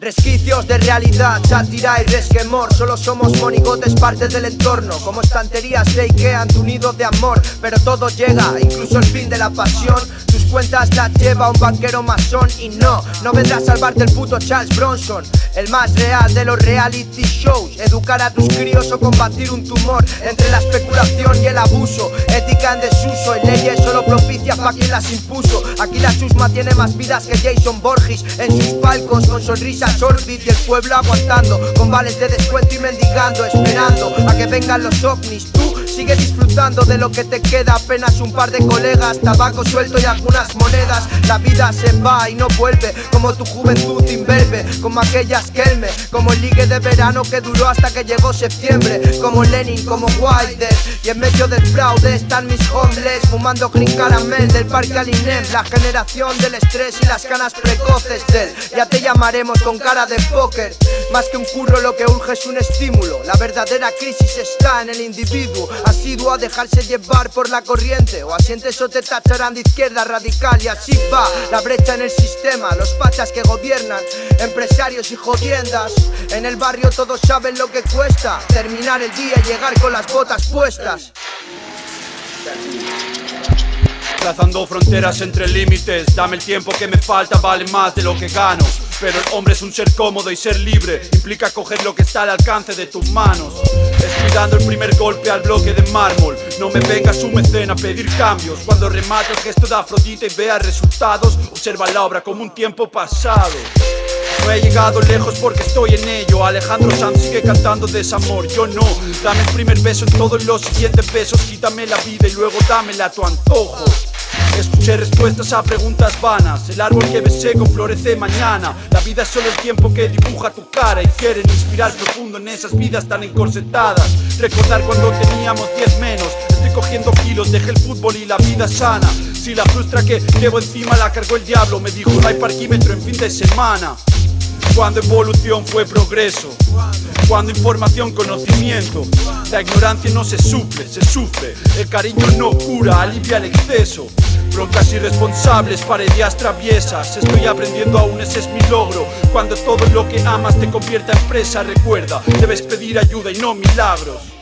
Resquicios de realidad, sátira y resquemor. Solo somos monigotes, parte del entorno. Como estanterías de Ikea, tu nido de amor. Pero todo llega, incluso el fin de la pasión Tus cuentas las lleva un banquero masón Y no, no vendrá a salvarte el puto Charles Bronson El más real de los reality shows. Educar a tus críos o combatir un tumor Entre la especulación y el abuso. Ética en desuso y leyes solo propicias pa' quien las impuso. Aquí la chusma tiene más vidas que Jason Borges En sus palcos con sonrisas Orbit y el pueblo aguantando Con vales de descuento y mendigando Esperando a que vengan los ovnis. Tú sigue disfrutando de lo que te queda. Apenas un par de colegas, tabaco suelto y algunas monedas. La vida se va y no vuelve Como tu juventud imberbe Como aquellas Kelme Como el ligue de verano que duró hasta que llegó septiembre Como Lenin, como Wilder. Y en medio del fraude están mis homeless Fumando green caramel del parque Alinem La generación del estrés y las canas precoces del Ya te llamaremos con cara de póker. Más que un curro lo que urge es un estímulo. La verdadera crisis está en el individuo Asiduo a dejarse llevar por la corriente. O asientes o te tacharán de izquierda radical Y así va la brecha en el sistema. Los fachas que gobiernan, empresarios y jodiendas. En el barrio todos saben lo que cuesta Terminar el día y llegar con las botas puestas Trazando fronteras entre límites Dame el tiempo que me falta, vale más de lo que gano pero el hombre es un ser cómodo y ser libre implica coger lo que está al alcance de tus manos. Estoy dando el primer golpe al bloque de mármol. No me vengas su mecena a pedir cambios. Cuando remate el gesto de Afrodita y vea resultados, observa la obra como un tiempo pasado. No he llegado lejos porque estoy en ello Alejandro Sanz sigue cantando desamor, yo no Dame el primer beso en todos los siguientes besos Quítame la vida y luego dámela a tu antojo Escuché respuestas a preguntas vanas. El árbol que ves seco florece mañana. La vida es solo el tiempo que dibuja tu cara Y quieren inspirar profundo en esas vidas tan encorsetadas. Recordar cuando teníamos 10 menos. Estoy cogiendo kilos, dejé el fútbol y la vida sana. Si la frustra que llevo encima la cargó el diablo Me dijo no hay parquímetro en fin de semana cuando evolución fue progreso. Cuando información conocimiento. La ignorancia no se suple, se sufre. El cariño no cura, alivia el exceso Broncas irresponsables, paredes traviesas. Estoy aprendiendo aún, ese es mi logro. Cuando todo lo que amas te convierta en presa Recuerda, debes pedir ayuda y no milagros